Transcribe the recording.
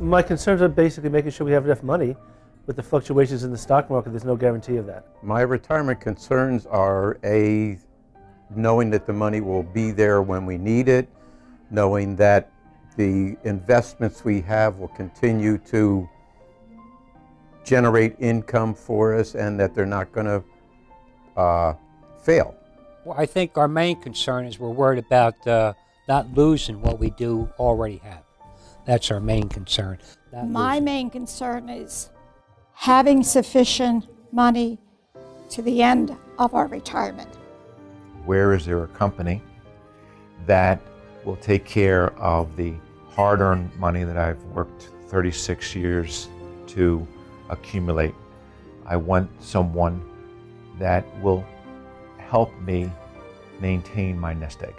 my concerns are basically making sure we have enough money. With the fluctuations in the stock market, there's no guarantee of that. My retirement concerns are a knowing that the money will be there when we need it, knowing that the investments we have will continue to generate income for us and that they're not going to uh, fail. Well, I think our main concern is we're worried about uh, not losing what we do already have. That's our main concern. My losing. main concern is having sufficient money to the end of our retirement. Where is there a company that will take care of the hard earned money that I've worked 36 years to accumulate? I want someone that will help me maintain my nest egg.